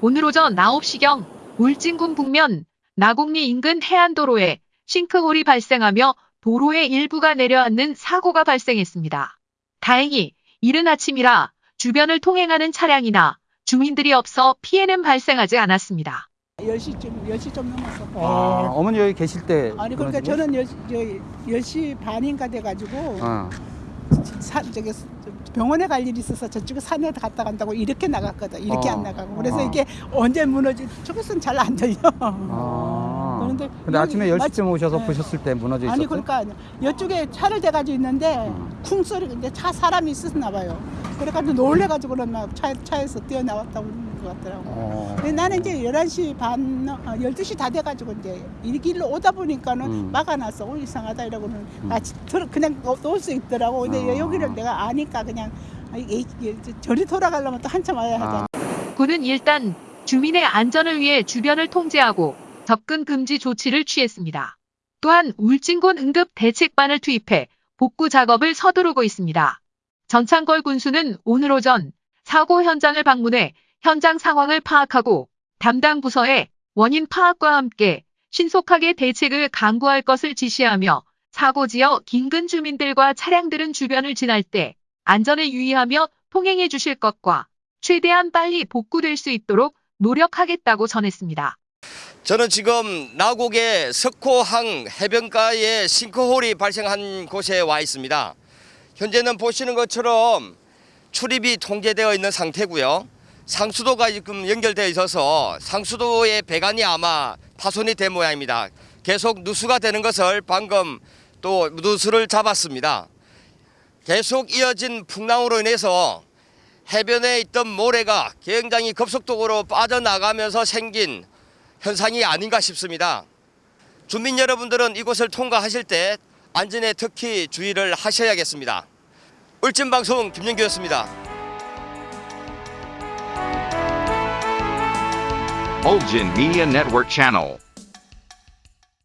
오늘 오전 9시경 울진군 북면 나곡리 인근 해안도로에 싱크홀이 발생하며 도로의 일부가 내려앉는 사고가 발생했습니다. 다행히 이른 아침이라 주변을 통행하는 차량이나 주민들이 없어 피해는 발생하지 않았습니다. 10시쯤, 10시 좀 넘었어. 아, 어머니 여기 계실 때. 아니, 그러니까? 저는 10, 10시 반인가 돼가지고, 어. 사, 저기 병원에 갈 일이 있어서 저쪽에 산에 갔다 간다고 이렇게 나갔거든. 이렇게 어. 안 나가고. 그래서 어. 이게 언제 무너지, 저것은 잘 안 들려. 아. 그런데 근데 아침에 10시쯤 마치- 오셔서 네. 보셨을 때 무너져 있었어요? 아니, 그러니까 이쪽에 차를 대가지고 있는데, 음. 쿵 소리, 근데 차 사람이 있었나 봐요. 그래가지고 놀래가지고는 막 차, 차에서 뛰어나왔다고 그러는 것 같더라고. 어. 근데 나는 이제 11시 반, 어, 12시 다 돼가지고 이제 이 길로 오다 보니까는 음. 막아놨어. 어, 이상하다 이러고는. 음. 아, 그냥 놓을 수 있더라고. 근데 아. 여기를 내가 아니까 그냥 아, 저리 돌아가려면 또 한참 와야 하잖아. 아. 군은 일단 주민의 안전을 위해 주변을 통제하고 접근 금지 조치를 취했습니다. 또한 울진군 응급 대책반을 투입해 복구 작업을 서두르고 있습니다. 전창걸 군수는 오늘 오전 사고 현장을 방문해 현장 상황을 파악하고 담당 부서에 원인 파악과 함께 신속하게 대책을 강구할 것을 지시하며 사고 지역 인근 주민들과 차량들은 주변을 지날 때 안전에 유의하며 통행해 주실 것과 최대한 빨리 복구될 수 있도록 노력하겠다고 전했습니다. 저는 지금 나곡의 석호항 해변가에 싱크홀이 발생한 곳에 와 있습니다. 현재는 보시는 것처럼 출입이 통제되어 있는 상태고요. 상수도가 지금 연결되어 있어서 상수도의 배관이 아마 파손이 된 모양입니다. 계속 누수가 되는 것을 방금 또 누수를 잡았습니다. 계속 이어진 풍랑으로 인해서 해변에 있던 모래가 굉장히 급속도로 빠져나가면서 생긴 현상이 아닌가 싶습니다. 주민 여러분들은 이곳을 통과하실 때 안전에 특히 주의를 하셔야겠습니다. 울진방송 김영규였습니다. Ulgin Media Network.